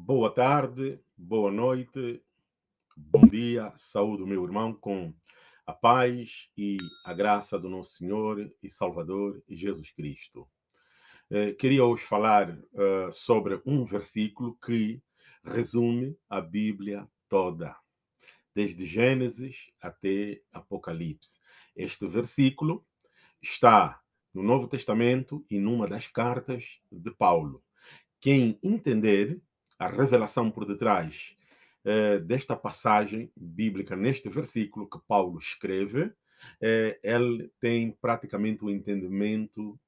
Boa tarde, boa noite, bom dia, saúde, meu irmão, com a paz e a graça do nosso Senhor e Salvador Jesus Cristo. Eh, queria hoje falar uh, sobre um versículo que resume a Bíblia toda, desde Gênesis até Apocalipse. Este versículo está no Novo Testamento e numa das cartas de Paulo. Quem entender a revelação por detrás eh, desta passagem bíblica, neste versículo que Paulo escreve, eh, ele tem praticamente o um entendimento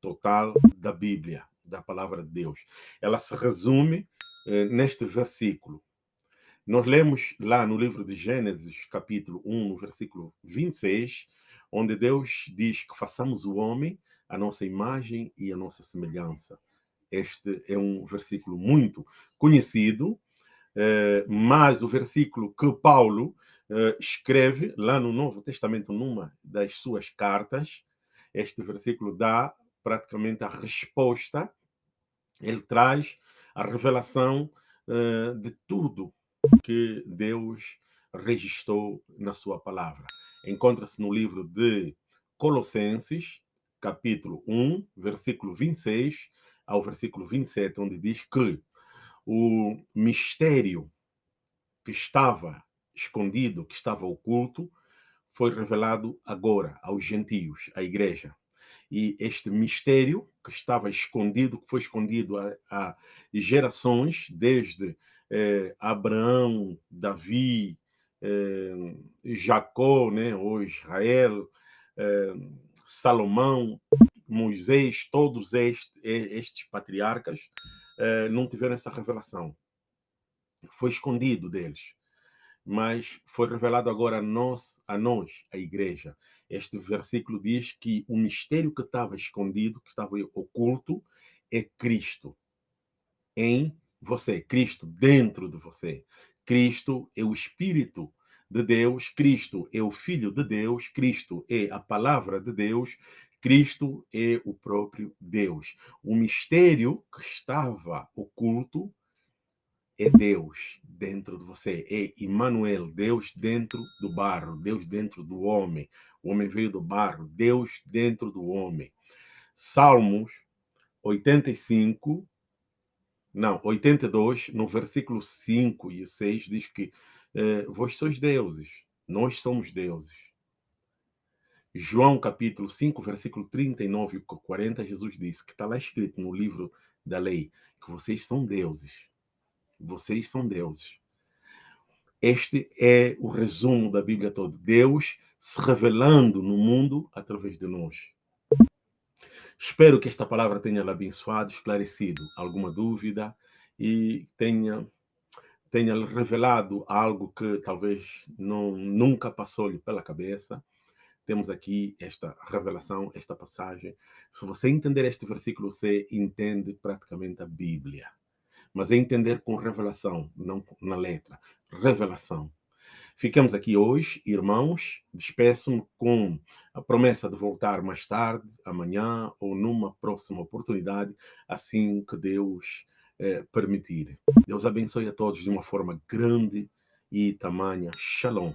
total da Bíblia, da palavra de Deus. Ela se resume eh, neste versículo. Nós lemos lá no livro de Gênesis, capítulo 1, no versículo 26, onde Deus diz que façamos o homem a nossa imagem e a nossa semelhança. Este é um versículo muito conhecido, eh, mas o versículo que Paulo eh, escreve lá no Novo Testamento, numa das suas cartas, este versículo dá praticamente a resposta, ele traz a revelação eh, de tudo que Deus registrou na sua palavra. Encontra-se no livro de Colossenses, capítulo 1, versículo 26, ao versículo 27, onde diz que o mistério que estava escondido, que estava oculto, foi revelado agora aos gentios, à igreja. E este mistério que estava escondido, que foi escondido a, a gerações, desde eh, Abraão, Davi, eh, Jacó, né, ou Israel, eh, Salomão, Moisés, todos estes, estes patriarcas, eh, não tiveram essa revelação. Foi escondido deles. Mas foi revelado agora a nós, a nós, a igreja. Este versículo diz que o mistério que estava escondido, que estava oculto, é Cristo em você, Cristo dentro de você. Cristo é o Espírito de Deus, Cristo é o Filho de Deus, Cristo é a palavra de Deus, Cristo é o próprio Deus. O mistério que estava oculto é Deus dentro de você, é Emmanuel, Deus dentro do barro, Deus dentro do homem. O homem veio do barro, Deus dentro do homem. Salmos 85, não, 82, no versículo 5 e 6, diz que eh, vós sois deuses, nós somos deuses. João capítulo 5, versículo 39 e 40, Jesus disse que está lá escrito no livro da lei que vocês são deuses. Vocês são deuses. Este é o resumo da Bíblia toda. Deus se revelando no mundo através de nós. Espero que esta palavra tenha lhe abençoado, esclarecido alguma dúvida e tenha tenha revelado algo que talvez não, nunca passou-lhe pela cabeça temos aqui esta revelação, esta passagem. Se você entender este versículo, você entende praticamente a Bíblia. Mas é entender com revelação, não na letra. Revelação. Ficamos aqui hoje, irmãos. Despeço-me com a promessa de voltar mais tarde, amanhã ou numa próxima oportunidade, assim que Deus eh, permitir. Deus abençoe a todos de uma forma grande e tamanha. Shalom.